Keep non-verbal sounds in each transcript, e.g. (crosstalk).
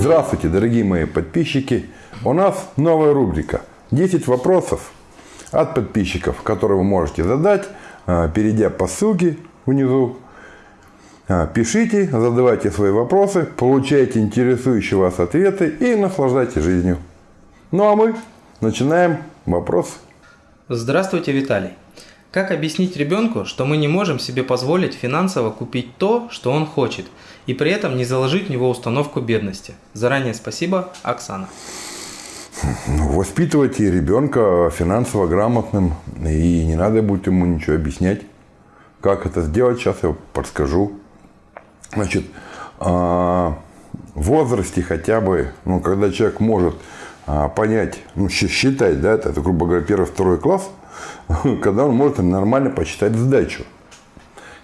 Здравствуйте, дорогие мои подписчики. У нас новая рубрика. 10 вопросов от подписчиков, которые вы можете задать, а, перейдя по ссылке внизу. А, пишите, задавайте свои вопросы, получайте интересующие вас ответы и наслаждайтесь жизнью. Ну а мы начинаем вопрос. Здравствуйте, Виталий. Как объяснить ребенку, что мы не можем себе позволить финансово купить то, что он хочет, и при этом не заложить в него установку бедности? Заранее спасибо, Оксана. Ну, воспитывайте ребенка финансово грамотным, и не надо будет ему ничего объяснять. Как это сделать, сейчас я подскажу. Значит, а, в возрасте хотя бы, ну, когда человек может а, понять, ну, считать, да, это, грубо говоря, первый, второй класс – (laughs) когда он может нормально посчитать сдачу.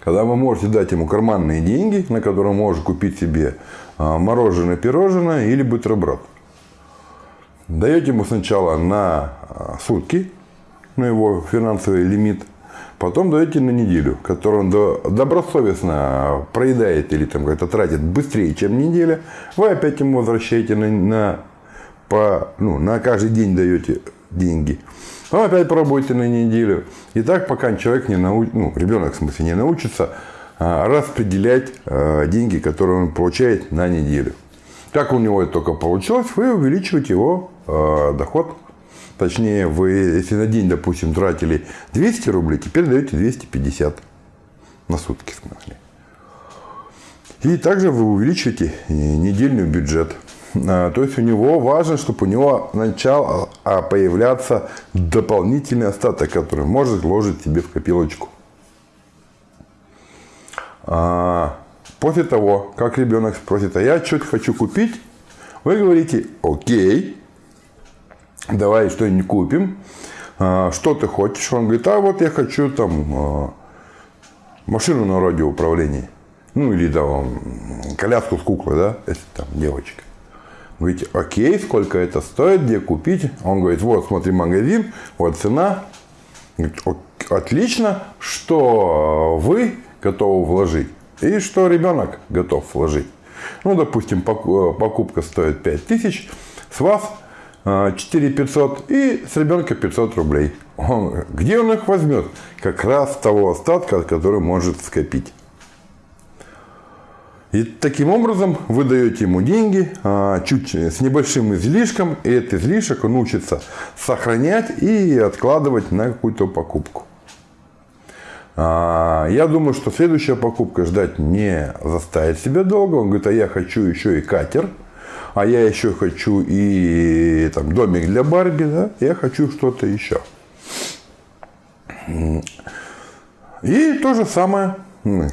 Когда вы можете дать ему карманные деньги, на которые он может купить себе а, мороженое, пирожное или бутерброд. Даете ему сначала на а, сутки, на его финансовый лимит, потом даете на неделю, которую он добросовестно проедает или там как-то тратит быстрее, чем неделя, вы опять ему возвращаете на, на, по, ну, на каждый день даете деньги. Потом опять пробуйте на неделю. И так, пока человек не научится, ну, ребенок, в смысле, не научится а, распределять а, деньги, которые он получает на неделю. Как у него это только получилось, вы увеличиваете его а, доход. Точнее, вы, если на день, допустим, тратили 200 рублей, теперь даете 250 на сутки, в смысле. И также вы увеличиваете недельный бюджет. А, то есть у него важно, чтобы у него начал а, появляться дополнительный остаток, который может вложить себе в копилочку. А, после того, как ребенок спросит, а я что-то хочу купить, вы говорите, окей, давай что-нибудь купим. Что ты хочешь? Он говорит, а вот я хочу там машину на радиоуправлении. Ну, или там коляску с куклой, да, если там девочка. Говорите, окей, сколько это стоит, где купить? Он говорит, вот, смотри, магазин, вот цена. Говорит, отлично, что вы готовы вложить и что ребенок готов вложить. Ну, допустим, покупка стоит 5000, с вас 4 э, 500 и с ребенка 500 рублей. Он, где он их возьмет? Как раз того остатка, который может скопить. И таким образом вы даете ему деньги а, чуть с небольшим излишком, и этот излишек он учится сохранять и откладывать на какую-то покупку. А, я думаю, что следующая покупка ждать не заставит себя долго. Он говорит, а я хочу еще и катер, а я еще хочу и там, домик для Барби, да? я хочу что-то еще. И то же самое,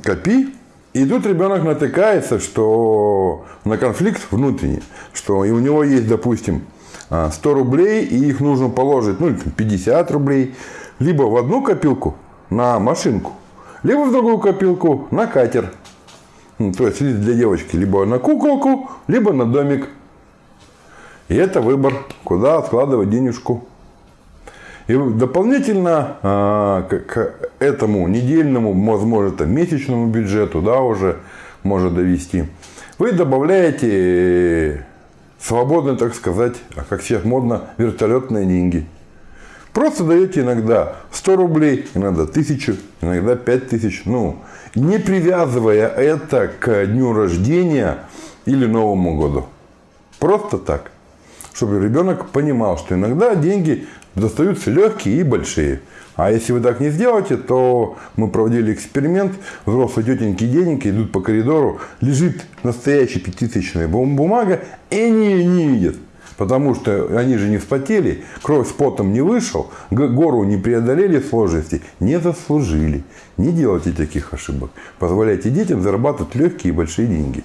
копи, и тут ребенок натыкается, что на конфликт внутренний, что и у него есть, допустим, 100 а, рублей, и их нужно положить, ну, 50 рублей, либо в одну копилку на машинку, либо в другую копилку на катер. Ну, то есть для девочки либо на куколку, либо на домик. И это выбор, куда откладывать денежку. И дополнительно а, к этому недельному, возможно, там, месячному бюджету, да, уже может довести, вы добавляете свободно, так сказать, а как сейчас модно, вертолетные деньги. Просто даете иногда 100 рублей, иногда 1000, иногда 5000. Ну, не привязывая это к дню рождения или Новому году. Просто так. Чтобы ребенок понимал, что иногда деньги достаются легкие и большие. А если вы так не сделаете, то мы проводили эксперимент. Взрослые тетеньки денег идут по коридору, лежит настоящая пятитысячная бумага, и они ее не видят. Потому что они же не вспотели, кровь с потом не вышел, гору не преодолели сложности, не заслужили. Не делайте таких ошибок. Позволяйте детям зарабатывать легкие и большие деньги.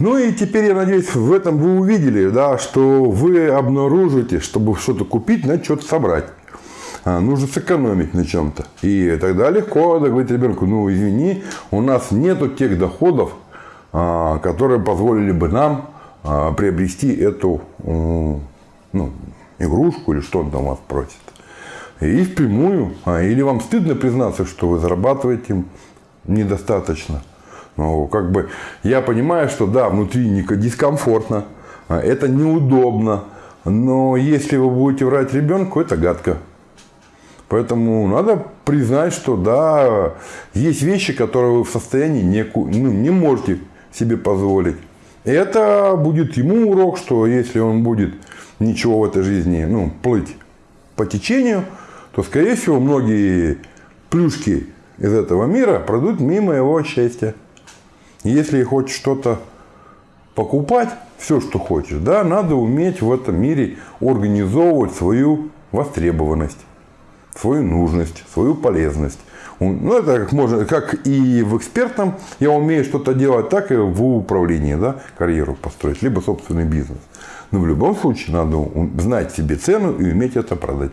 Ну и теперь, я надеюсь, в этом вы увидели, да, что вы обнаружите, чтобы что-то купить, надо что-то собрать. А, нужно сэкономить на чем-то. И тогда легко говорить ребенку, ну извини, у нас нету тех доходов, а, которые позволили бы нам а, приобрести эту ну, игрушку или что он там вас просит. И впрямую, или вам стыдно признаться, что вы зарабатываете недостаточно – Ну, как бы я понимаю, что да, внутри дискомфортно, а, это неудобно, но если вы будете врать ребенку, это гадко. Поэтому надо признать, что да, есть вещи, которые вы в состоянии не, ну, не можете себе позволить. Это будет ему урок, что если он будет ничего в этой жизни ну, плыть по течению, то, скорее всего, многие плюшки из этого мира пройдут мимо его счастья. Если хочешь что-то покупать, все, что хочешь, да, надо уметь в этом мире организовывать свою востребованность, свою нужность, свою полезность. Ну, это как, можно, как и в экспертном я умею что-то делать, так и в управлении, да, карьеру построить, либо собственный бизнес. Но в любом случае надо знать себе цену и уметь это продать.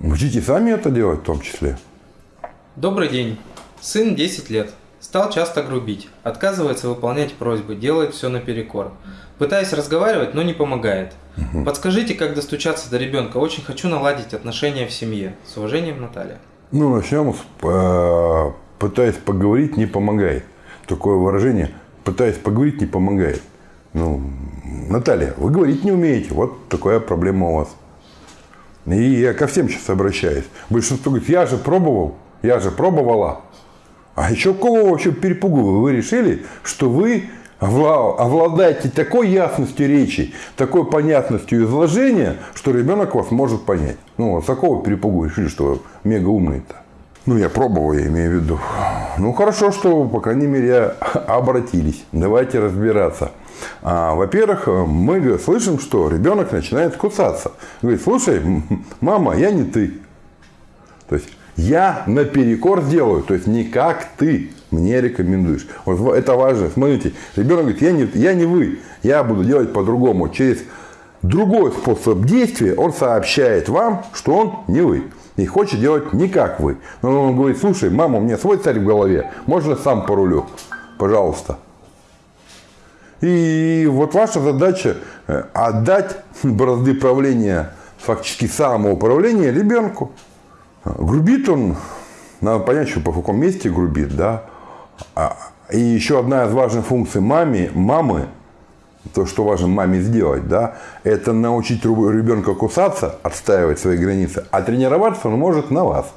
Учите сами это делать в том числе. Добрый день. Сын 10 лет. Стал часто грубить, отказывается выполнять просьбы, делает все наперекор. Пытаюсь разговаривать, но не помогает. Угу. Подскажите, как достучаться до ребенка. Очень хочу наладить отношения в семье. С уважением, Наталья. Ну, начнем с э, «пытаясь поговорить, не помогает». Такое выражение «пытаясь поговорить, не помогает». Ну, Наталья, вы говорить не умеете. Вот такая проблема у вас. И я ко всем сейчас обращаюсь. Большинство говорит, я же пробовал, я же пробовала. А еще кого вообще перепугу вы решили, что вы обладаете такой ясностью речи, такой понятностью изложения, что ребенок вас может понять. Ну, с какого перепугу решили, что вы мега умный-то? Ну, я пробовал, я имею в виду. Ну, хорошо, что, по крайней мере, обратились. Давайте разбираться. А, во-первых, мы слышим, что ребенок начинает кусаться. Говорит, слушай, мама, я не ты. То есть, я наперекор сделаю, то есть не как ты мне рекомендуешь. Вот это важно. Смотрите, ребенок говорит, я не, я не вы, я буду делать по-другому. Через другой способ действия он сообщает вам, что он не вы. И хочет делать не как вы. Но он говорит, слушай, мама, у меня свой царь в голове, можно сам порулю? Пожалуйста. И вот ваша задача э, отдать бразды правления, фактически самоуправления ребенку. Грубит он, надо понять, что по каком месте грубит, да. А, и еще одна из важных функций маме, мамы, то, что важно маме сделать, да, это научить ребенка кусаться, отстаивать свои границы, а тренироваться он может на вас.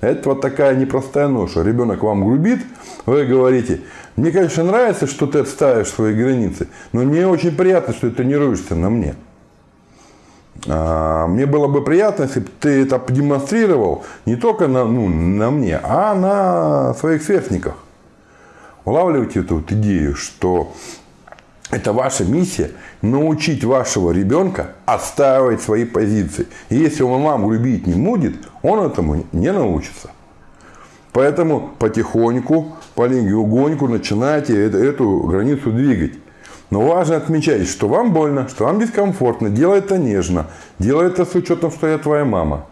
Это вот такая непростая ноша. Ребенок вам грубит, вы говорите, мне, конечно, нравится, что ты отстаиваешь свои границы, но мне очень приятно, что ты тренируешься на мне. А, мне было бы приятно, если бы ты это продемонстрировал не только на, ну, на мне, а на своих сверстниках. Улавливайте эту вот идею, что это ваша миссия научить вашего ребенка отстаивать свои позиции. И если он вам грубить не будет, он этому не научится. Поэтому потихоньку, полегоньку начинайте эту границу двигать. Но важно отмечать, что вам больно, что вам дискомфортно. Делай это нежно. Делай это с учетом, что я твоя мама.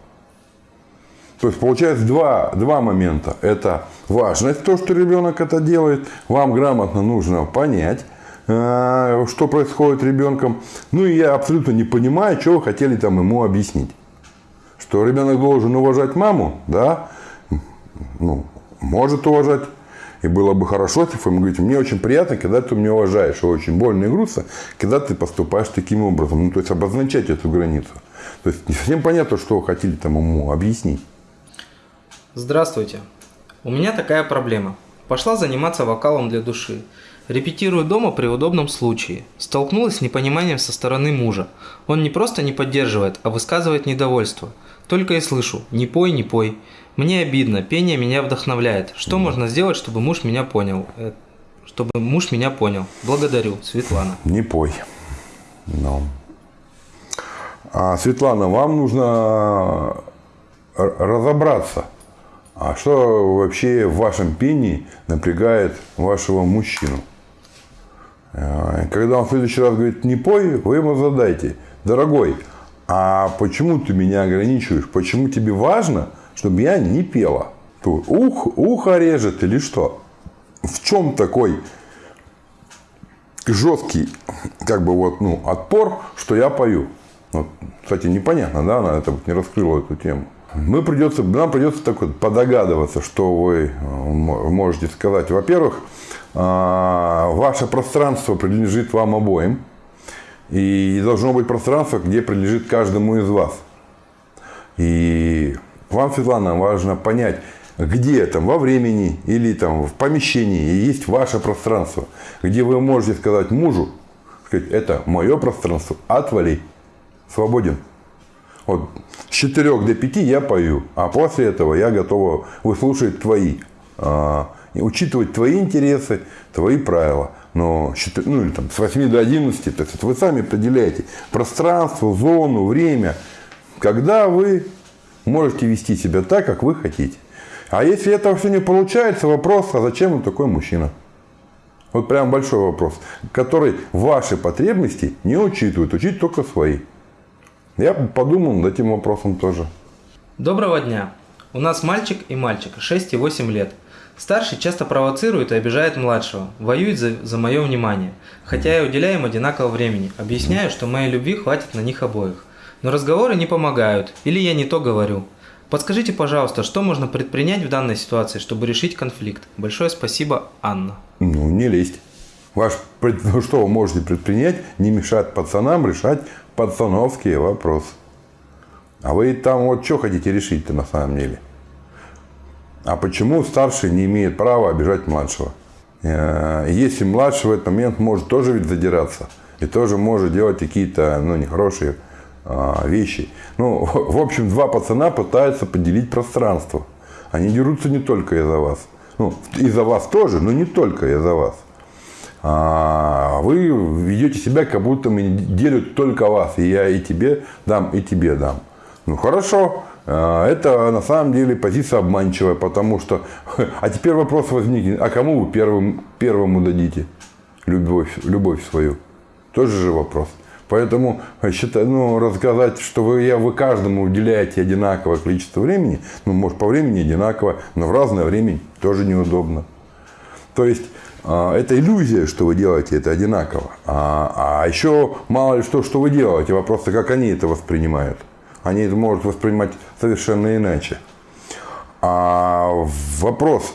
То есть получается два, два момента. Это важность, то, что ребенок это делает. Вам грамотно нужно понять, э, что происходит ребенком. Ну и я абсолютно не понимаю, что вы хотели там ему объяснить. Что ребенок должен уважать маму, да, ну, может уважать, и было бы хорошо, если вы ему говорите, мне очень приятно, когда ты меня уважаешь, и очень больно и грустно, когда ты поступаешь таким образом. Ну, то есть обозначать эту границу. То есть не совсем понятно, что вы хотели там ему объяснить. Здравствуйте. У меня такая проблема. Пошла заниматься вокалом для души. Репетирую дома при удобном случае. Столкнулась с непониманием со стороны мужа. Он не просто не поддерживает, а высказывает недовольство. Только и слышу «не пой, не пой». Мне обидно, пение меня вдохновляет. Что можно сделать, чтобы муж меня понял? Э, чтобы муж меня понял. Благодарю, Светлана. Не пой. Но. А, Светлана, вам нужно разобраться, а что вообще в вашем пении напрягает вашего мужчину. А, когда он в следующий раз говорит «не пой», вы ему задайте, дорогой, а почему ты меня ограничиваешь? Почему тебе важно, чтобы я не пела. Ух, ухо режет или что? В чем такой жесткий, как бы вот, ну, отпор, что я пою? Вот, кстати, непонятно, да, она это не раскрыла эту тему. Мы придется, нам придется так вот подогадываться, что вы можете сказать. Во-первых, ваше пространство принадлежит вам обоим. И должно быть пространство, где принадлежит каждому из вас. И вам, Светлана, важно понять, где там во времени или там в помещении есть ваше пространство, где вы можете сказать мужу, сказать, это мое пространство, отвали, свободен. Вот с 4 до 5 я пою, а после этого я готова выслушать твои, а, учитывать твои интересы, твои правила. Но ну, или там, с 8 до 11, то есть вы сами определяете пространство, зону, время, когда вы можете вести себя так, как вы хотите. А если этого все не получается, вопрос, а зачем он такой мужчина? Вот прям большой вопрос, который ваши потребности не учитывает, учить только свои. Я подумал над этим вопросом тоже. Доброго дня. У нас мальчик и мальчик, 6 и 8 лет. Старший часто провоцирует и обижает младшего, воюет за, за мое внимание, хотя я уделяю им одинаково времени, объясняю, что моей любви хватит на них обоих. Но разговоры не помогают, или я не то говорю. Подскажите, пожалуйста, что можно предпринять в данной ситуации, чтобы решить конфликт? Большое спасибо, Анна. Ну, не лезть. Ваш, ну, что вы можете предпринять? Не мешать пацанам решать пацановские вопросы. А вы там вот что хотите решить-то на самом деле? А почему старший не имеет права обижать младшего? Э, если младший в этот момент может тоже ведь задираться и тоже может делать какие-то ну, нехорошие а, вещи. Ну, (laughs) в общем, два пацана пытаются поделить пространство. Они дерутся не только из-за вас. Ну, из-за вас тоже, но не только из-за вас. А вы ведете себя, как будто мы делят только вас. И я и тебе дам, и тебе дам. Ну, хорошо. А, это на самом деле позиция обманчивая, потому что... (laughs) А теперь вопрос возникнет, а кому вы первым, первому дадите любовь, любовь свою? Тоже же вопрос. Поэтому э, считаю, ну, рассказать, что вы, я, вы каждому уделяете одинаковое количество времени, ну, может, по времени одинаково, но в разное время тоже неудобно. То есть, а, это иллюзия, что вы делаете это одинаково. А, а еще мало ли что, что вы делаете. Вопрос, как они это воспринимают. Они это могут воспринимать совершенно иначе. А вопрос,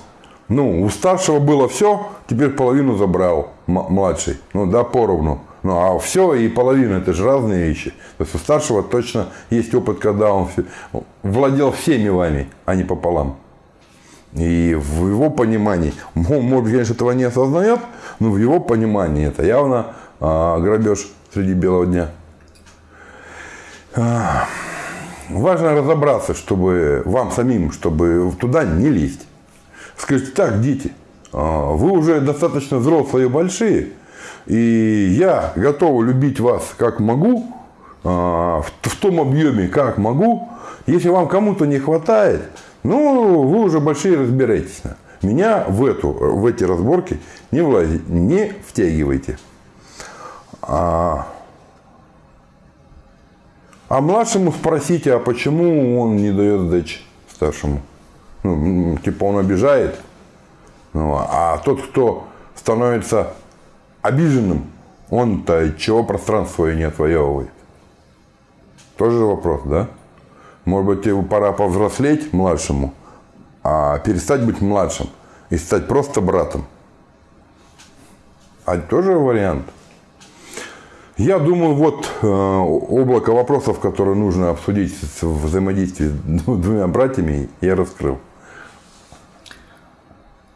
ну, у старшего было все, теперь половину забрал младший. Ну, да, поровну. Ну, а все и половина, это же разные вещи. То есть у старшего точно есть опыт, когда он владел всеми вами, а не пополам. И в его понимании, он, может, конечно, этого не осознает, но в его понимании это явно а, грабеж среди белого дня. А, важно разобраться, чтобы вам самим, чтобы туда не лезть. Скажите, так, дети, а, вы уже достаточно взрослые и большие, и я готов любить вас как могу, а, в том объеме, как могу. Если вам кому-то не хватает, ну, вы уже большие разбираетесь. Меня в, эту, в эти разборки не влазите, не втягивайте. А, а младшему спросите, а почему он не дает сдачи старшему? Ну, типа он обижает. Ну, а тот, кто становится обиженным, он-то чего пространство свое не отвоевывает? Тоже вопрос, да? Может быть, ему пора повзрослеть младшему, а перестать быть младшим и стать просто братом. А тоже вариант. Я думаю, вот э, облако вопросов, которые нужно обсудить в взаимодействии с двумя братьями, я раскрыл.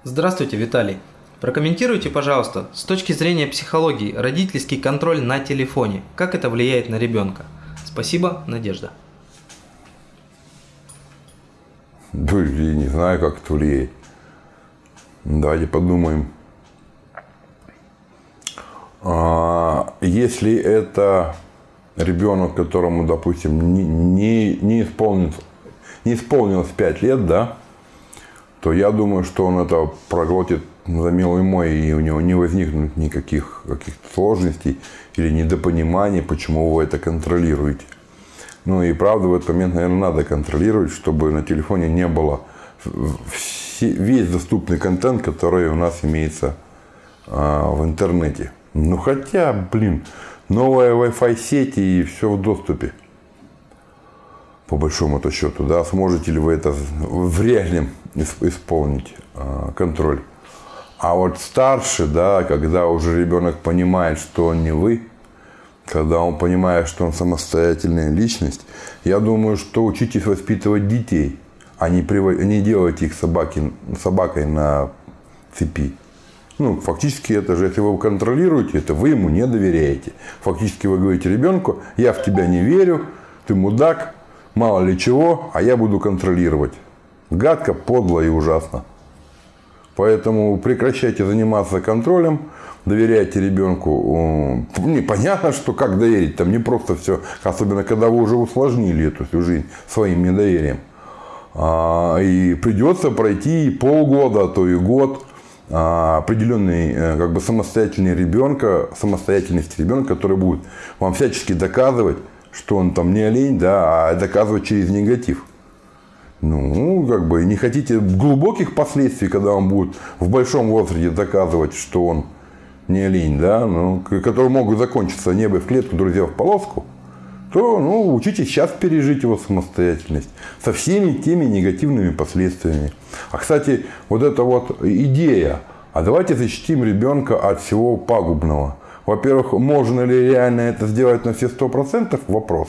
Здравствуйте, Виталий. Прокомментируйте, пожалуйста, с точки зрения психологии, родительский контроль на телефоне. Как это влияет на ребенка? Спасибо, Надежда. Да, я не знаю, как это влияет. Давайте подумаем. А, если это ребенок, которому, допустим, не, не, не, исполнилось, не исполнилось 5 лет, да, то я думаю, что он это проглотит за милый мой, и у него не возникнут никаких каких-то сложностей или недопониманий, почему вы это контролируете. Ну и правда в этот момент, наверное, надо контролировать, чтобы на телефоне не было весь доступный контент, который у нас имеется а, в интернете. Ну хотя, блин, новая Wi-Fi сеть и все в доступе. по большому-то счету, да, сможете ли вы это в реальном исполнить э, контроль. А вот старше, да, когда уже ребенок понимает, что он не вы, когда он понимает, что он самостоятельная личность, я думаю, что учитесь воспитывать детей, а не, прив... не делайте их собаки... собакой на цепи. Ну, фактически это же, если вы контролируете это, вы ему не доверяете. Фактически вы говорите ребенку, я в тебя не верю, ты мудак, мало ли чего, а я буду контролировать. Гадко, подло и ужасно. Поэтому прекращайте заниматься контролем, доверяйте ребенку. Непонятно, что как доверить, там не просто все, особенно когда вы уже усложнили эту всю жизнь своим недоверием. А, и придется пройти полгода, а то и год а, определенный э, как бы самостоятельный ребенка, самостоятельность ребенка, который будет вам всячески доказывать, что он там не олень, да, а доказывать через негатив. Ну, как бы не хотите глубоких последствий, когда он будет в большом возрасте доказывать, что он не олень, да, ну, которые могут закончиться небо в клетку, друзья в полоску, то ну, учитесь сейчас пережить его самостоятельность со всеми теми негативными последствиями. А, кстати, вот эта вот идея, а давайте защитим ребенка от всего пагубного. Во-первых, можно ли реально это сделать на все сто процентов? Вопрос.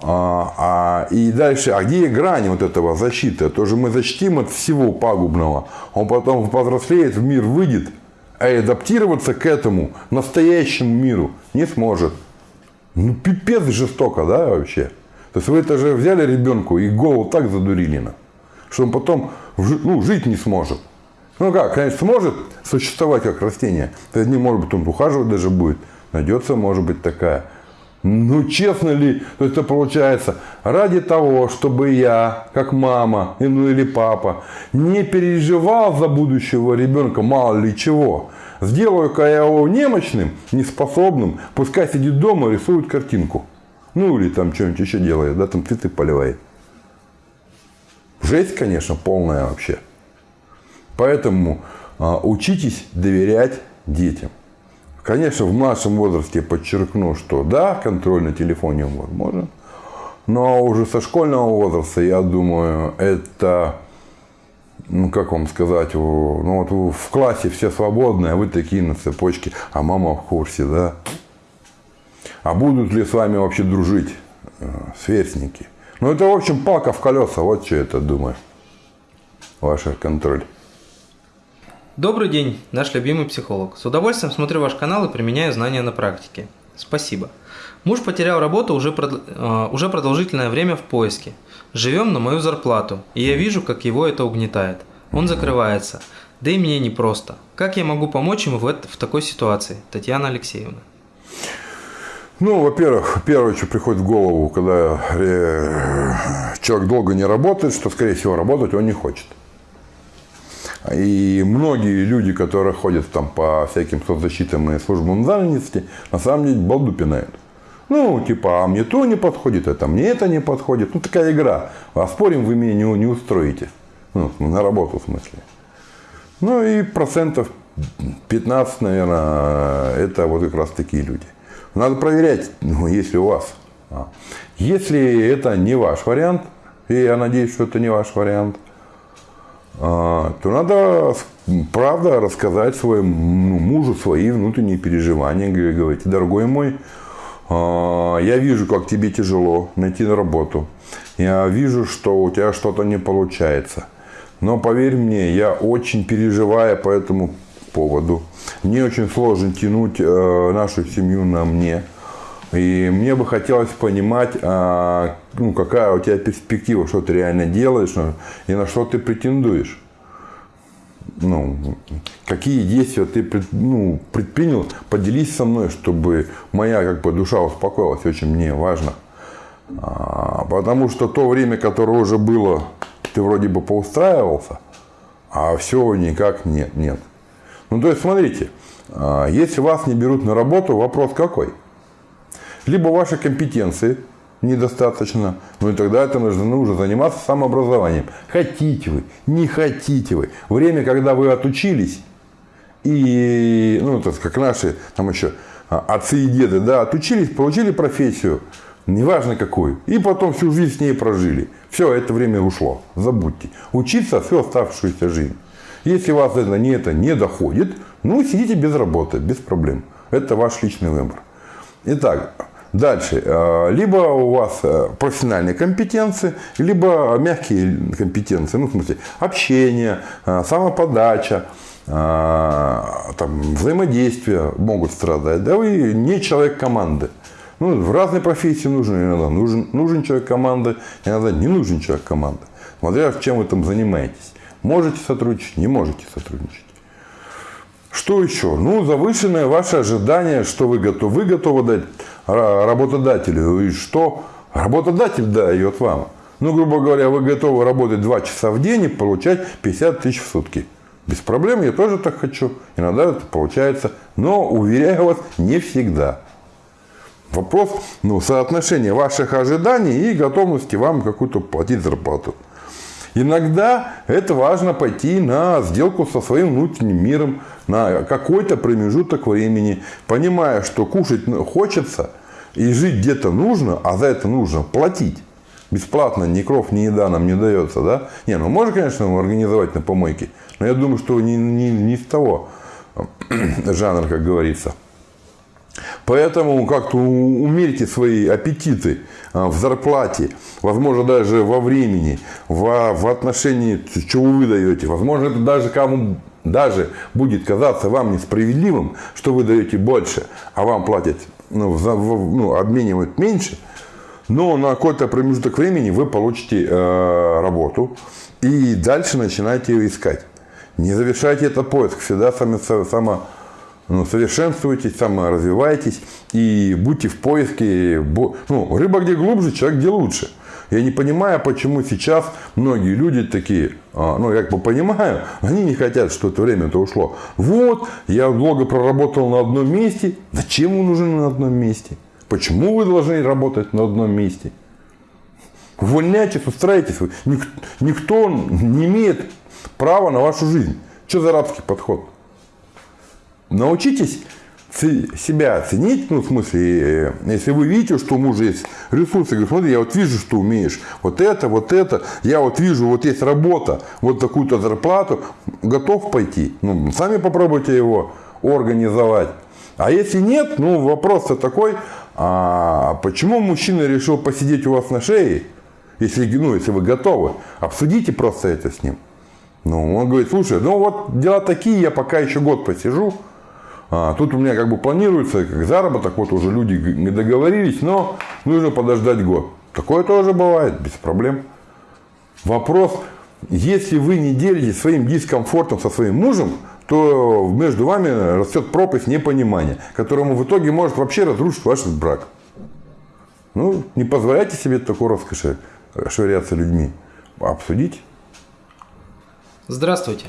А, а, и дальше, а где грани вот этого защиты? То же мы защитим от всего пагубного. Он потом повзрослеет, в мир выйдет, а адаптироваться к этому настоящему миру не сможет. Ну, пипец жестоко, да, вообще. То есть вы это же взяли ребенку и голову так задурили, что он потом ну, жить не сможет. Ну как, конечно, сможет существовать как растение. То есть, не может быть, он ухаживать даже будет. Найдется, может быть, такая. Ну, честно ли, то есть это получается, ради того, чтобы я, как мама, ну или папа, не переживал за будущего ребенка, мало ли чего, сделаю-ка я его немощным, неспособным, пускай сидит дома, рисует картинку. Ну, или там что-нибудь еще делает, да, там цветы поливает. Жесть, конечно, полная вообще. Поэтому а, учитесь доверять детям. Конечно, в нашем возрасте подчеркну, что да, контроль на телефоне возможен. Но уже со школьного возраста, я думаю, это, ну как вам сказать, ну вот в классе все свободные, а вы такие на цепочке, а мама в курсе, да. А будут ли с вами вообще дружить э, сверстники? Ну это, в общем, палка в колеса, вот что это думаю. Ваш контроль. Добрый день, наш любимый психолог. С удовольствием смотрю ваш канал и применяю знания на практике. Спасибо. Муж потерял работу уже, прод... э, уже продолжительное время в поиске. Живем на мою зарплату, и я вижу, как его это угнетает. Он закрывается. Да и мне непросто. Как я могу помочь ему в, это, в такой ситуации? Татьяна Алексеевна. Ну, во-первых, первое, что приходит в голову, когда э, человек долго не работает, что, скорее всего, работать он не хочет. И многие люди, которые ходят там по всяким соцзащитам и службам занятости, на самом деле балду пинают. Ну, типа, а мне то не подходит, это мне это не подходит. Ну, такая игра. А спорим, вы меня не, не устроите. Ну, на работу в смысле. Ну, и процентов 15, наверное, это вот как раз такие люди. Надо проверять, ну, если у вас. А. Если это не ваш вариант, и я надеюсь, что это не ваш вариант, а, то надо, правда, рассказать своему мужу свои внутренние переживания. Говорить, дорогой мой, а, я вижу, как тебе тяжело найти на работу. Я вижу, что у тебя что-то не получается. Но поверь мне, я очень переживаю по этому поводу. Мне очень сложно тянуть э, нашу семью на мне. И мне бы хотелось понимать, а, ну, какая у тебя перспектива, что ты реально делаешь ну, и на что ты претендуешь. Ну, какие действия ты ну, предпринял, поделись со мной, чтобы моя как бы, душа успокоилась, очень мне важно. А, потому что то время, которое уже было, ты вроде бы поустраивался, а все никак нет, нет. Ну, то есть, смотрите, а, если вас не берут на работу, вопрос какой – либо вашей компетенции недостаточно, ну и тогда это нужно, нужно заниматься самообразованием. Хотите вы, не хотите вы. Время, когда вы отучились, и, ну, это как наши там еще а, отцы и деды, да, отучились, получили профессию, неважно какой. И потом всю жизнь с ней прожили. Все, это время ушло. Забудьте. Учиться всю оставшуюся жизнь. Если вас это не, это не доходит, ну, сидите без работы, без проблем. Это ваш личный выбор. Итак, дальше. Э, либо у вас э, профессиональные компетенции, либо мягкие компетенции. Ну, в смысле, общение, э, самоподача, там, взаимодействие могут страдать. Да вы не человек команды. Ну, в разной профессии нужен иногда нужен, нужен человек команды, иногда не нужен человек команды. Смотря чем вы там занимаетесь. Можете сотрудничать, не можете сотрудничать. Что еще? Ну, завышенное ваше ожидание, что вы готовы, вы готовы дать работодателю, и что работодатель дает вам. Ну, грубо говоря, вы готовы работать 2 часа в день и получать 50 тысяч в сутки. Без проблем, я тоже так хочу. Иногда это получается. Но, уверяю вас, не всегда. Вопрос ну, соотношения ваших ожиданий и готовности вам какую-то платить зарплату. Иногда это важно пойти на сделку со своим внутренним миром на какой-то промежуток времени, понимая, что кушать хочется и жить где-то нужно, а за это нужно платить. Бесплатно ни кров, ни еда нам не дается, да? Не, ну можно, конечно, организовать на помойке, но я думаю, что не, не, не с того (clears throat) жанра, как говорится. Поэтому как-то умерьте свои аппетиты а, в зарплате, возможно, даже во времени, в, в отношении, чего вы даете. Возможно, это даже кому даже будет казаться вам несправедливым, что вы даете больше, а вам платят, ну, за, ну обменивают меньше, но на какой-то промежуток времени вы получите э, работу и дальше начинаете ее искать. Не завершайте этот поиск, всегда сами, само, ну, совершенствуйтесь, саморазвивайтесь и будьте в поиске. Ну, рыба где глубже, человек где лучше. Я не понимаю, почему сейчас многие люди такие, а, ну, я как бы понимаю, они не хотят, что это время-то ушло. Вот, я долго проработал на одном месте. Зачем вы нужны на одном месте? Почему вы должны работать на одном месте? Увольняйтесь, устраивайтесь. Никто не имеет права на вашу жизнь. Что за рабский подход? Научитесь себя оценить, ну, в смысле, э, если вы видите, что у мужа есть ресурсы, говорю, смотри, я вот вижу, что умеешь, вот это, вот это, я вот вижу, вот есть работа, вот такую-то зарплату, готов пойти, ну, сами попробуйте его организовать. А если нет, ну, вопрос-то такой, а почему мужчина решил посидеть у вас на шее, если, ну, если вы готовы, обсудите просто это с ним. Ну, он говорит, слушай, ну вот дела такие, я пока еще год посижу, а, тут у меня как бы планируется как заработок, вот уже люди договорились, но нужно подождать год. Такое тоже бывает, без проблем. Вопрос, если вы не делитесь своим дискомфортом со своим мужем, то между вами растет пропасть непонимания, которому в итоге может вообще разрушить ваш брак. Ну, не позволяйте себе такой роскоши швыряться людьми. Обсудить. Здравствуйте.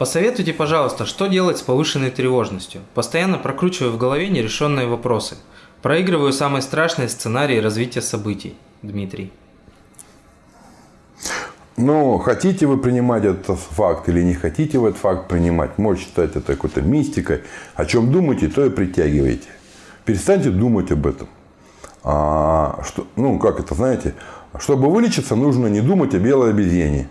Посоветуйте, пожалуйста, что делать с повышенной тревожностью. Постоянно прокручиваю в голове нерешенные вопросы. Проигрываю самые страшные сценарии развития событий. Дмитрий. Ну, хотите вы принимать этот факт или не хотите вы этот факт принимать, можете считать это какой-то мистикой. О чем думаете, то и притягиваете. Перестаньте думать об этом. А, что, ну, как это, знаете, чтобы вылечиться, нужно не думать о белой обезьяне.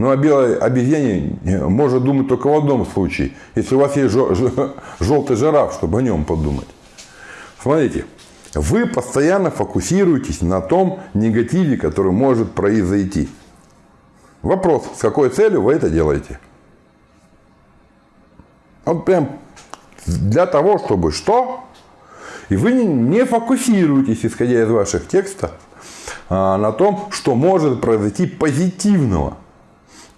Ну, о белой обезьяне может думать только в одном случае. Если у вас есть желтый жираф, чтобы о нем подумать. Смотрите, вы постоянно фокусируетесь на том негативе, который может произойти. Вопрос, с какой целью вы это делаете? Вот прям для того, чтобы что? И вы не фокусируетесь, исходя из ваших текстов, а, на том, что может произойти позитивного.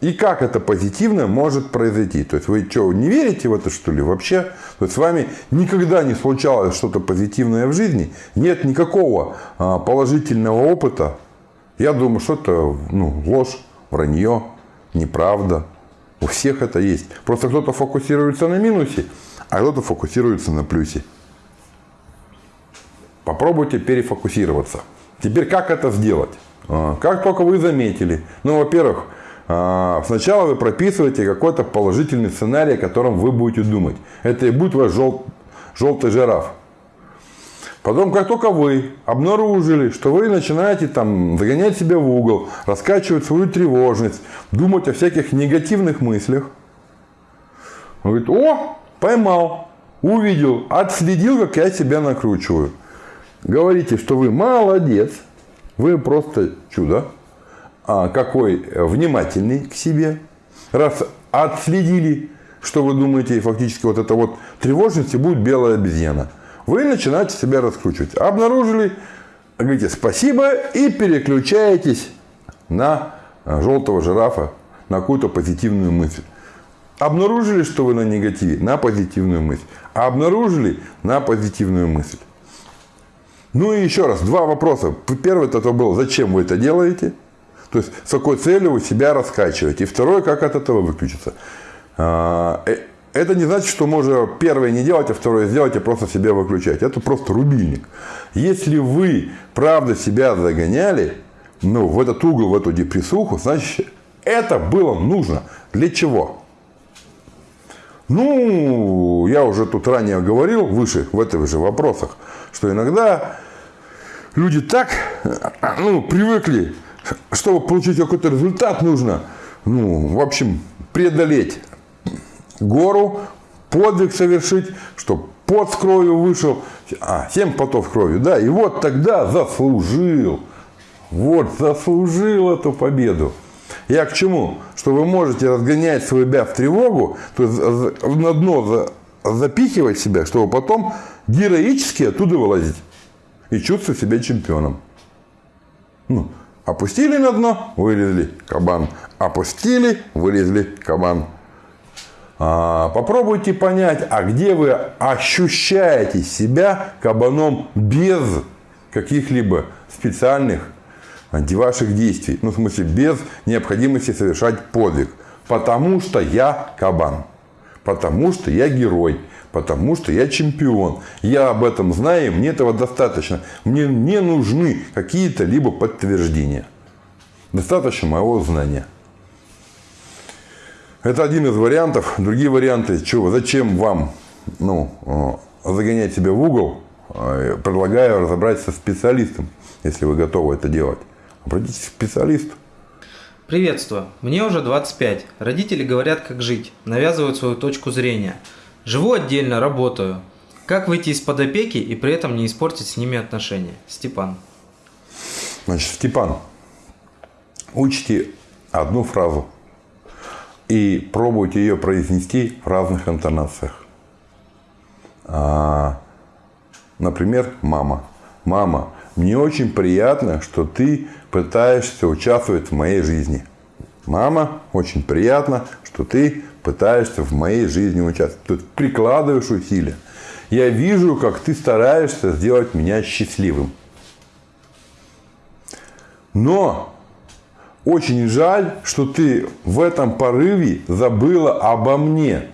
И как это позитивно может произойти? То есть вы что, не верите в это что ли вообще? То есть с вами никогда не случалось что-то позитивное в жизни? Нет никакого а, положительного опыта? Я думаю, что это ну, ложь, вранье, неправда. У всех это есть. Просто кто-то фокусируется на минусе, а кто-то фокусируется на плюсе. Попробуйте перефокусироваться. Теперь как это сделать? А, как только вы заметили, ну, во-первых, сначала вы прописываете какой-то положительный сценарий, о котором вы будете думать. Это и будет ваш жел... желтый жираф. Потом, как только вы обнаружили, что вы начинаете там загонять себя в угол, раскачивать свою тревожность, думать о всяких негативных мыслях, он говорит, о, поймал, увидел, отследил, как я себя накручиваю. Говорите, что вы молодец, вы просто чудо, а какой внимательный к себе. Раз отследили, что вы думаете, и фактически вот это вот тревожность и будет белая обезьяна – вы начинаете себя раскручивать. Обнаружили, говорите спасибо и переключаетесь на желтого жирафа, на какую-то позитивную мысль. Обнаружили, что вы на негативе, на позитивную мысль. А обнаружили на позитивную мысль. Ну и еще раз, два вопроса. Первый это был, зачем вы это делаете? То есть, с какой целью вы себя раскачиваете. И второй, как от этого выключиться. А, э, это не значит, что можно первое не делать, а второе сделать, а просто себя выключать. Это просто рубильник. Если вы правда себя загоняли, ну, в этот угол, в эту депрессуху, значит, это было нужно. Для чего? Ну, я уже тут ранее говорил, выше, в этих же вопросах, что иногда люди так, ну, привыкли, чтобы получить какой-то результат, нужно, ну, в общем, преодолеть гору, подвиг совершить, чтобы пот с кровью вышел, а, семь потов кровью, да, и вот тогда заслужил, вот заслужил эту победу. Я к чему? Что вы можете разгонять себя в тревогу, то есть на дно запихивать себя, чтобы потом героически оттуда вылазить и чувствовать себя чемпионом. Ну, опустили на дно, вылезли кабан. Опустили, вылезли кабан. А, попробуйте понять, а где вы ощущаете себя кабаном без каких-либо специальных ваших действий. Ну, в смысле, без необходимости совершать подвиг. Потому что я кабан. Потому что я герой. Потому что я чемпион. Я об этом знаю, мне этого достаточно. Мне не нужны какие-то либо подтверждения. Достаточно моего знания. Это один из вариантов. Другие варианты, чего, зачем вам ну, э, загонять себя в угол, э, предлагаю разобраться со специалистом, если вы готовы это делать. Обратитесь к специалисту. Приветствую. Мне уже 25. Родители говорят, как жить, навязывают свою точку зрения. Живу отдельно, работаю. Как выйти из-под опеки и при этом не испортить с ними отношения? Степан. Значит, Степан, учите одну фразу – и пробуйте ее произнести в разных интонациях. А, например, мама. Мама, мне очень приятно, что ты пытаешься участвовать в моей жизни. Мама, очень приятно, что ты пытаешься в моей жизни участвовать. Есть прикладываешь усилия. Я вижу, как ты стараешься сделать меня счастливым. Но очень жаль, что ты в этом порыве забыла обо мне.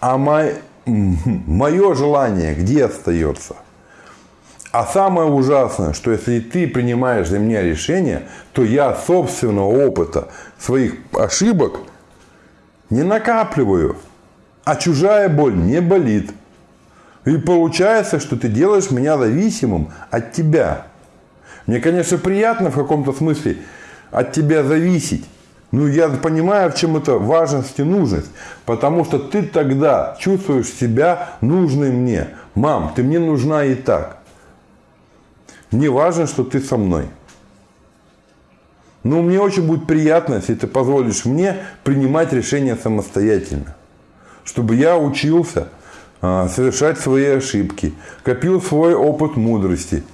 А мое, мое желание где остается? А самое ужасное, что если ты принимаешь за меня решение, то я собственного опыта, своих ошибок не накапливаю. А чужая боль не болит. И получается, что ты делаешь меня зависимым от тебя. Мне, конечно, приятно в каком-то смысле от тебя зависеть. Ну, я понимаю, в чем это важность и нужность. Потому что ты тогда чувствуешь себя нужной мне. Мам, ты мне нужна и так. Мне важно, что ты со мной. Но мне очень будет приятно, если ты позволишь мне принимать решения самостоятельно. Чтобы я учился а, совершать свои ошибки, копил свой опыт мудрости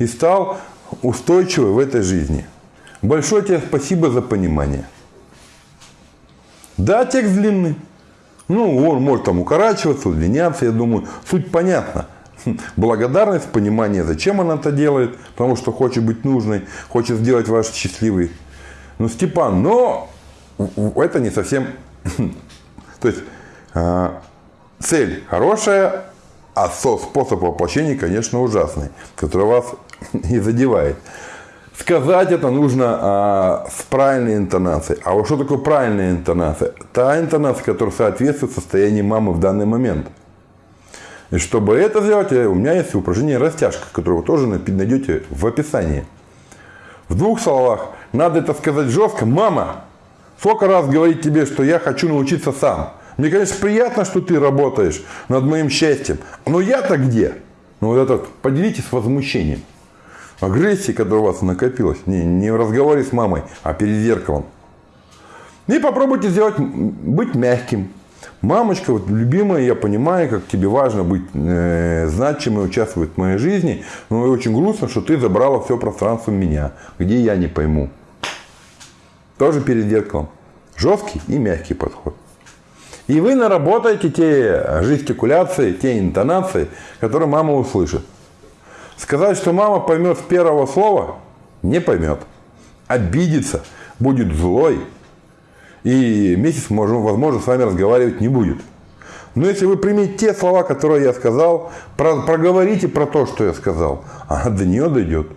и стал устойчивым в этой жизни. Большое тебе спасибо за понимание. Да, текст длинный. Ну, он может там укорачиваться, удлиняться, я думаю. Суть понятна. (laughs) Благодарность, понимание, зачем она это делает, потому что хочет быть нужной, хочет сделать вас счастливой. Ну, Степан, но это не совсем... (laughs) То есть, а, цель хорошая, а способ воплощения, конечно, ужасный, который вас (laughs) и задевает. Сказать это нужно а, с правильной интонацией. А вот что такое правильная интонация? Та интонация, которая соответствует состоянию мамы в данный момент. И чтобы это сделать, у меня есть упражнение растяжка, которое вы тоже найдете в описании. В двух словах, надо это сказать жестко. Мама, сколько раз говорить тебе, что я хочу научиться сам. Мне, конечно, приятно, что ты работаешь над моим счастьем. Но я-то где? Ну вот это поделитесь возмущением. Агрессии, которая у вас накопилась. Не, не в разговоре с мамой, а перед зеркалом. И попробуйте сделать, быть мягким. Мамочка, вот любимая, я понимаю, как тебе важно быть э, значимой, участвовать в моей жизни, но очень грустно, что ты забрала все пространство меня, где я не пойму. Тоже перед зеркалом. Жесткий и мягкий подход. И вы наработаете те жестикуляции, те интонации, которые мама услышит. Сказать, что мама поймет с первого слова, не поймет. Обидится, будет злой, и месяц, возможно, с вами разговаривать не будет. Но если вы примете те слова, которые я сказал, про, проговорите про то, что я сказал, а до нее дойдет.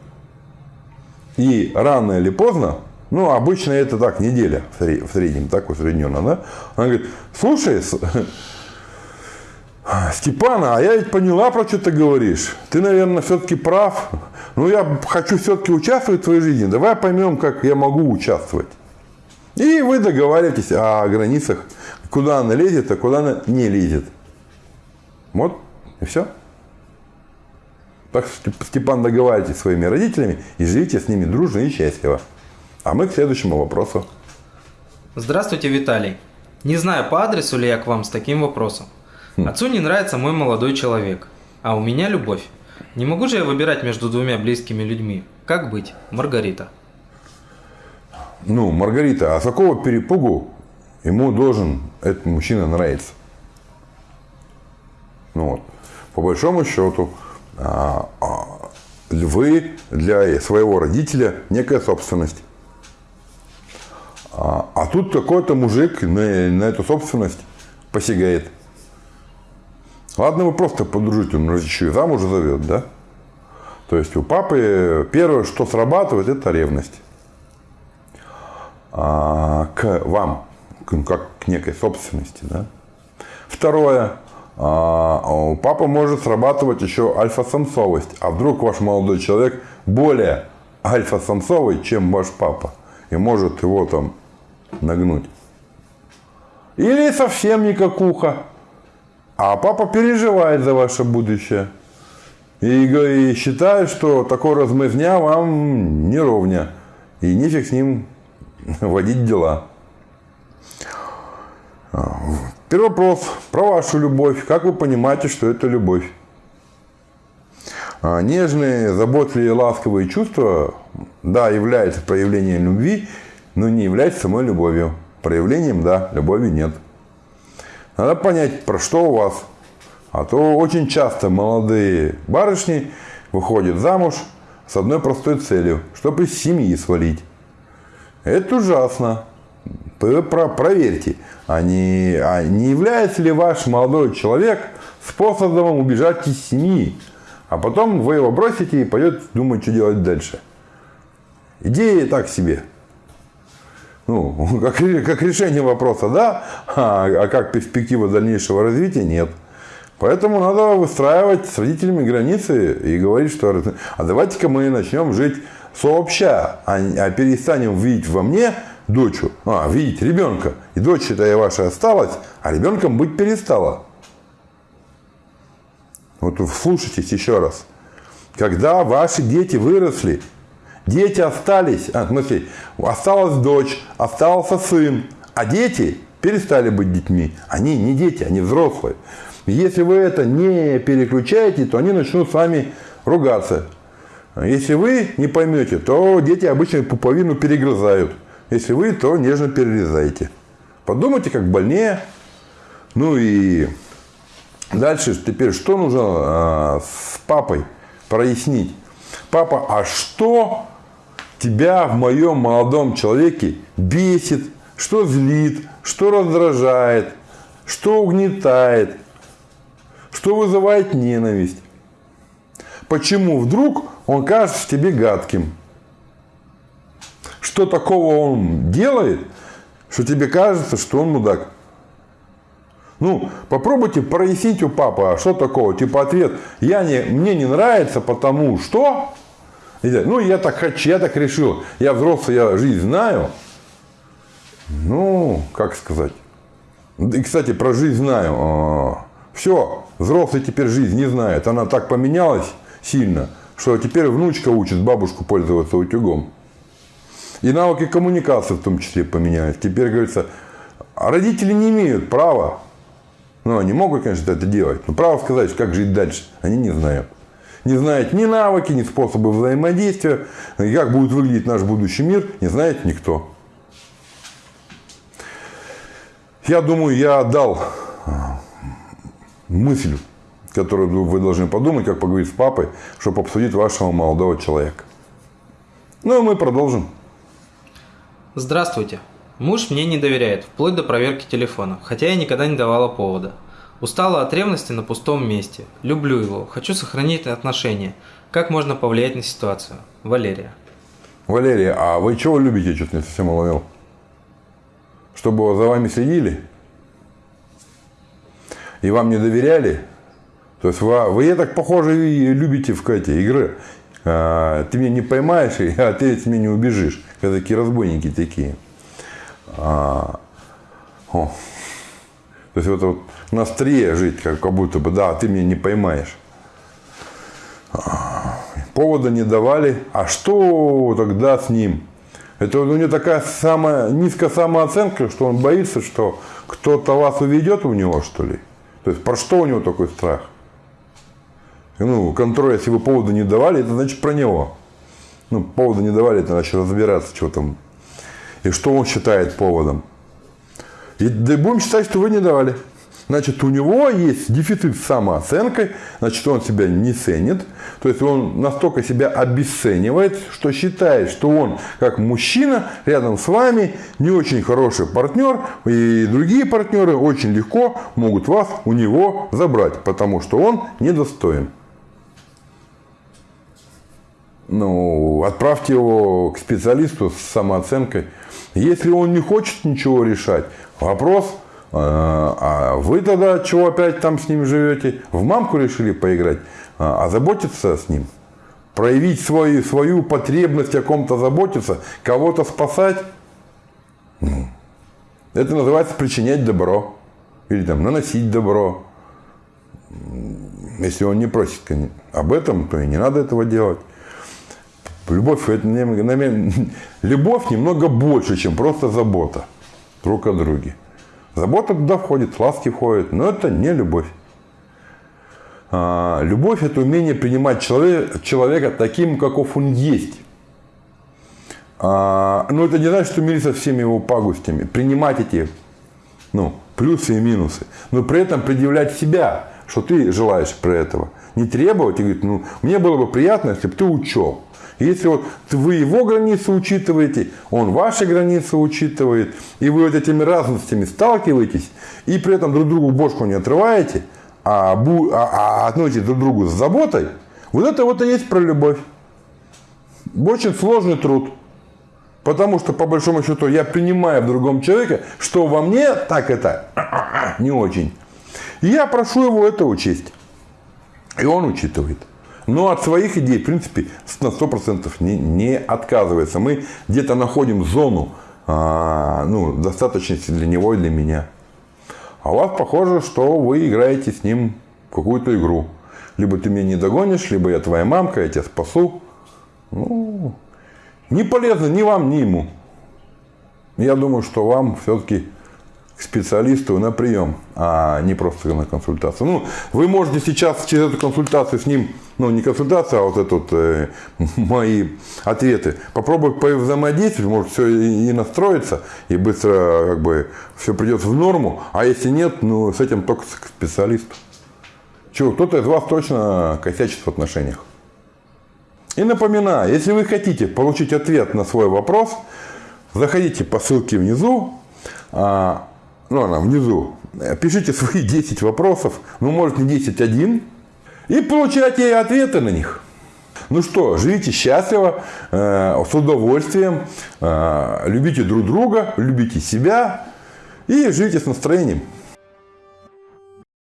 И рано или поздно, ну, обычно это так, неделя в среднем, так усредненно, да? Она говорит, слушай, (laughs) Степана, а я ведь поняла, про что ты говоришь. Ты, наверное, все-таки прав. Ну, я хочу все-таки участвовать в твоей жизни. Давай поймем, как я могу участвовать. И вы договариваетесь о границах, куда она лезет, а куда она не лезет. Вот, и все. Так что, Степан, договаривайтесь с своими родителями и живите с ними дружно и счастливо. А мы к следующему вопросу. Здравствуйте, Виталий. Не знаю, по адресу ли я к вам с таким вопросом. Хм. Отцу не нравится мой молодой человек, а у меня любовь. Не могу же я выбирать между двумя близкими людьми. Как быть, Маргарита? Ну, Маргарита, а с какого перепугу ему должен этот мужчина нравиться? Ну вот, по большому счету, а, а, вы для своего родителя некая собственность. А, а тут какой-то мужик на, на эту собственность посягает. Ладно, вы просто подружите, он еще и замуж зовет, да? То есть у папы первое, что срабатывает, это ревность а, к вам, как к некой собственности. Да? Второе, а, папа может срабатывать еще альфа-самцовость. А вдруг ваш молодой человек более альфа-самцовый, чем ваш папа, и может его там нагнуть. Или совсем никакуха. А папа переживает за ваше будущее. И, и считает, что такой размазня вам не ровня. И нифиг с ним (laughs) водить дела. Первый вопрос про вашу любовь. Как вы понимаете, что это любовь? А, нежные, заботливые, ласковые чувства, да, являются проявлением любви, но не являются самой любовью. Проявлением, да, любови нет. Надо понять, про что у вас. А то очень часто молодые барышни выходят замуж с одной простой целью, чтобы из семьи свалить. Это ужасно. Проверьте, а не, а не является ли ваш молодой человек способом убежать из семьи, а потом вы его бросите и пойдете думать, что делать дальше. Идея так себе. Ну, (laughs) как, как решение вопроса, да, а, а как перспектива дальнейшего развития, нет. Поэтому надо выстраивать с родителями границы и говорить, что а давайте-ка мы начнем жить сообща, а, а перестанем видеть во мне дочь, а, видеть ребенка. И дочь это ваша осталась, а ребенком быть перестала. Вот слушайтесь еще раз. Когда ваши дети выросли, дети остались, а, в смысле, осталась дочь, остался сын, а дети перестали быть детьми. Они не дети, они взрослые. Если вы это не переключаете, то они начнут с вами ругаться. Если вы не поймете, то дети обычно пуповину перегрызают. Если вы, то нежно перерезаете. Подумайте, как больнее. Ну и дальше теперь что нужно а, с папой прояснить? Папа, а что тебя в моем молодом человеке бесит, что злит, что раздражает, что угнетает, что вызывает ненависть? Почему вдруг он кажется тебе гадким. Что такого он делает, что тебе кажется, что он мудак. Ну, попробуйте прояснить у папы, а что такого? Типа ответ, я не, мне не нравится, потому что... Ну, я так хочу, я так решил. Я взрослый, я жизнь знаю. Ну, как сказать. И, кстати, про жизнь знаю. А, Все, взрослый теперь жизнь не знает. Она так поменялась сильно, что теперь внучка учит бабушку пользоваться утюгом. И навыки коммуникации в том числе поменялись. Теперь, говорится, родители не имеют права, ну, они могут, конечно, это делать, но право сказать, как жить дальше, они не знают. Не знают ни навыки, ни способы взаимодействия, как будет выглядеть наш будущий мир, не знает никто. Я думаю, я отдал а, мысль, которую вы должны подумать, как поговорить с папой, чтобы обсудить вашего молодого человека. Ну, и мы продолжим. Здравствуйте. Муж мне не доверяет, вплоть до проверки телефона, хотя я никогда не давала повода. Устала от ревности на пустом месте. Люблю его, хочу сохранить отношения. Как можно повлиять на ситуацию? Валерия. Валерия, а вы чего любите, что-то не совсем уловил? Чтобы за вами следили? И вам не доверяли? То есть вы, вы так похоже, любите в эти игры. А, ты меня не поймаешь, а ты от меня не убежишь. Когда такие разбойники такие. А, о. То есть вот, вот на острие жить, как, как будто бы, да, ты меня не поймаешь. А, повода не давали. А что тогда с ним? Это у него такая самая низкая самооценка, что он боится, что кто-то вас уведет у него, что ли. То есть про что у него такой страх? Ну, контроль, если вы повода не давали, это значит про него. Ну, повода не давали, это значит разбираться, что там. И что он считает поводом. И да будем считать, что вы не давали. Значит, у него есть дефицит с самооценкой, значит, он себя не ценит. То есть он настолько себя обесценивает, что считает, что он, как мужчина, рядом с вами не очень хороший партнер, и другие партнеры очень легко могут вас у него забрать, потому что он недостоин. Ну, отправьте его к специалисту с самооценкой. Если он не хочет ничего решать, вопрос, а, а вы тогда чего опять там с ним живете? В мамку решили поиграть? А заботиться с ним? Проявить свою, свою потребность о ком-то заботиться, кого-то спасать? Ну, это называется причинять добро. Или там наносить добро. Если он не просит об этом, то и не надо этого делать. Любовь, это, (laughs) любовь немного больше, чем просто забота друг о друге. Забота туда входит, ласки входят, но это не любовь. А, любовь – это умение принимать человека, человека таким, каков он есть. А, но это не значит, что мириться со всеми его пагостями. Принимать эти ну, плюсы и минусы. Но при этом предъявлять себя, что ты желаешь про этого. Не требовать и говорить, ну, мне было бы приятно, если бы ты учел. Если вот вы его границы учитываете, он ваши границы учитывает, и вы вот этими разностями сталкиваетесь, и при этом друг другу бошку не отрываете, а, бу, а, а относитесь друг к другу с заботой, вот это вот и есть про любовь. Очень сложный труд. Потому что, по большому счету, я принимаю в другом человеке, что во мне так это (coughs) не очень. И я прошу его это учесть. И он учитывает. Но от своих идей, в принципе, на 100% не, не отказывается. Мы где-то находим зону а, ну, достаточности для него и для меня. А у вас похоже, что вы играете с ним какую-то игру. Либо ты меня не догонишь, либо я твоя мамка, я тебя спасу. Ну, не полезно ни вам, ни ему. Я думаю, что вам все-таки к специалисту на прием, а не просто на консультацию. Ну, вы можете сейчас через эту консультацию с ним, ну, не консультацию, а вот это вот, э, (laughs) мои ответы, попробовать взаимодействовать, может все и, и настроиться, и быстро как бы все придет в норму, а если нет, ну, с этим только к специалисту. Чего, кто-то из вас точно косячит в отношениях. И напоминаю, если вы хотите получить ответ на свой вопрос, заходите по ссылке внизу, а, ну, она внизу, пишите свои (laughs) 10 вопросов, ну, может, не 10, один, и получайте ответы на них. Ну что, живите счастливо, э, с удовольствием, э, любите друг друга, любите себя и живите с настроением.